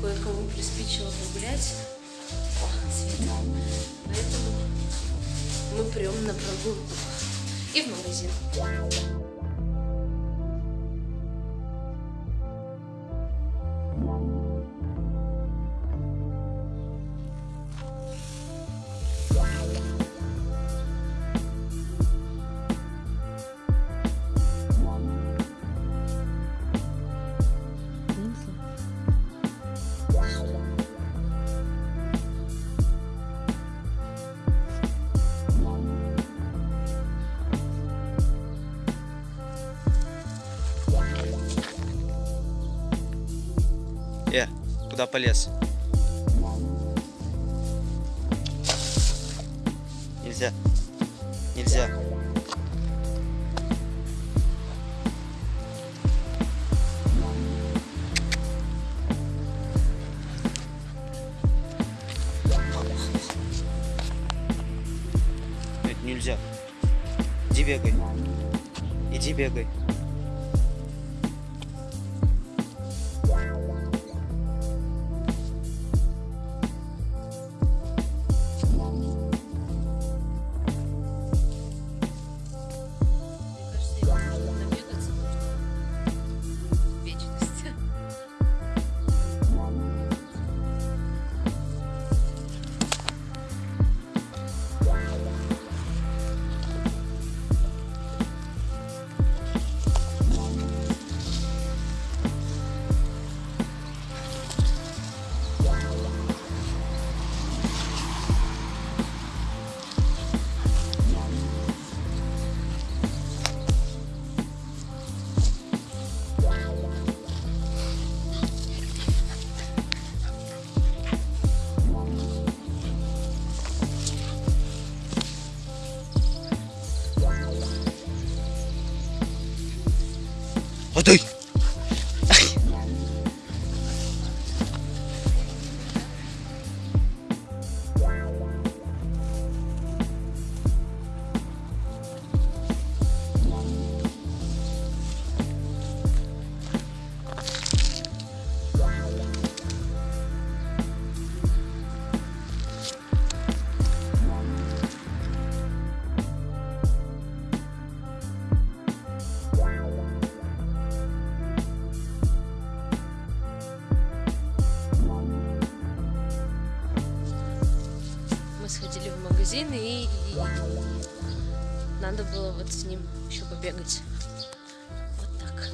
кое-кому приспичило погулять. О, цвета. Поэтому мы прям на прогулку и в магазин. Э, куда полез? Нельзя. Нельзя. Это нельзя. Иди бегай. Иди бегай. Магазин и надо было вот с ним еще побегать. Вот так.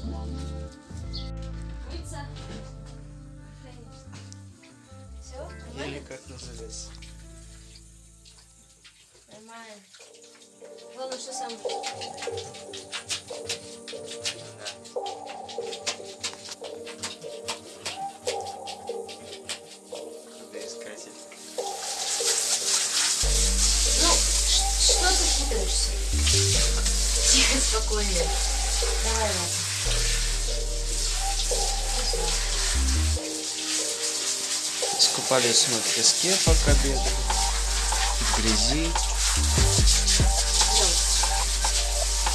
Все? Или как называется? Нормально. Главное, что сам. Искатель. Тихо, спокойно. Давай, ладно. Искупались мы в песке, пока бегали. В грязи.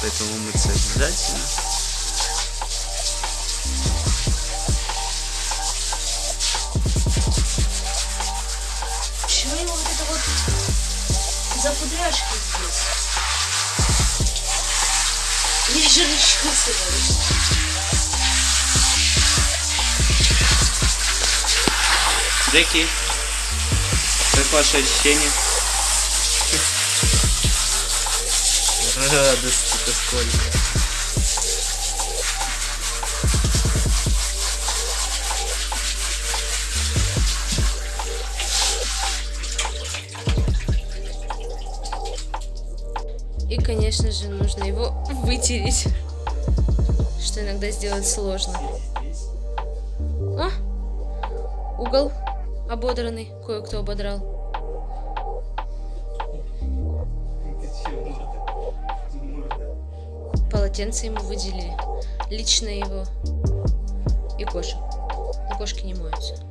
Поэтому мыться обязательно. Почему его вот это вот запудряшки здесь? Я же говоришь. Джеки, как ваши ощущения? Радости-то сколько. Конечно же, нужно его вытереть. Что иногда сделать сложно. О! Угол ободранный. Кое-кто ободрал. Полотенце ему выделили. Лично его. И кошек. Кошки не моются.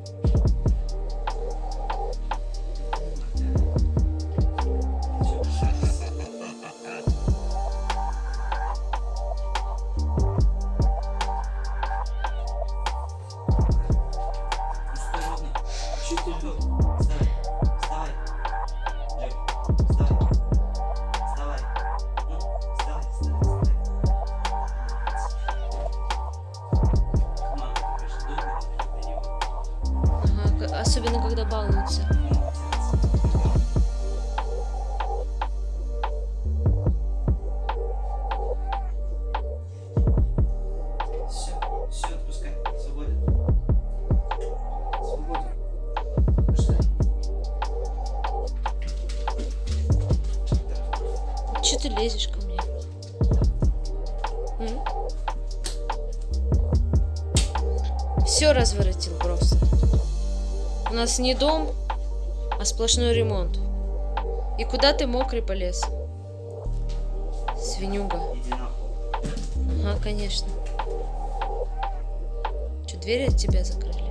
когда балуются. Ты лезешь ко мне? Все разворотил просто. У нас не дом, а сплошной ремонт. И куда ты мокрый полез? Свинюга. Ага, конечно. Что, двери от тебя закрыли?